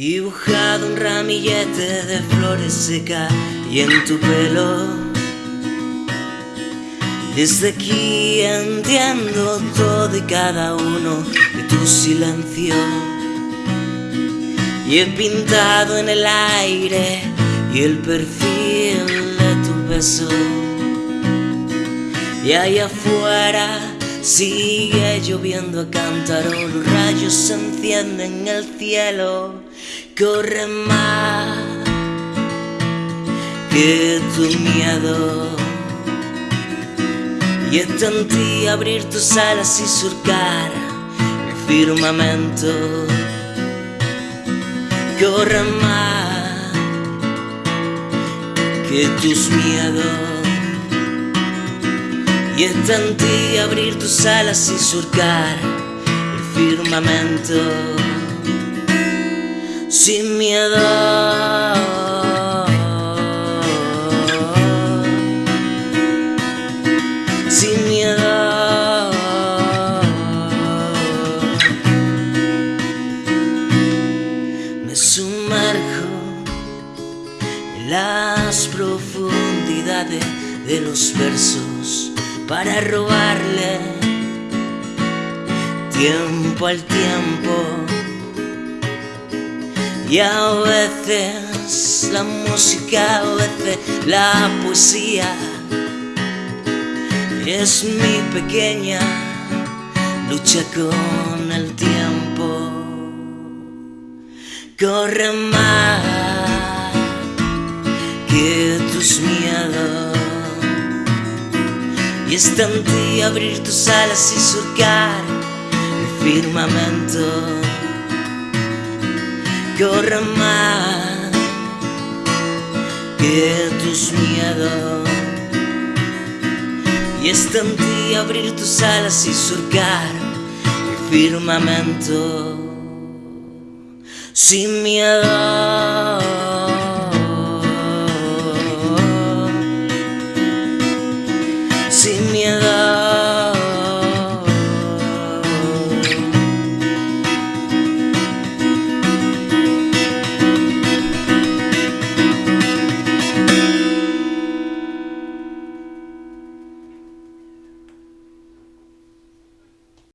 Dibujado un ramillete de flores secas y en tu pelo. Desde aquí entiendo todo y cada uno de tu silencio. Y he pintado en el aire y el perfil de tu beso. Y allá afuera sigue lloviendo a cántaro, los rayos se encienden en el cielo corre más que tu miedo. Y está en ti abrir tus alas y surcar el firmamento. Corre más que tus miedos. Y está en ti abrir tus alas y surcar el firmamento sin miedo. Sin miedo. Me sumerjo en las profundidades de los versos para robarle tiempo al tiempo y a veces la música, a veces la poesía es mi pequeña lucha con el tiempo. Corre más que tus miedos y está en ti abrir tus alas y surcar el firmamento corre más que tus miedos. Y está en ti abrir tus alas y surcar el firmamento sin miedo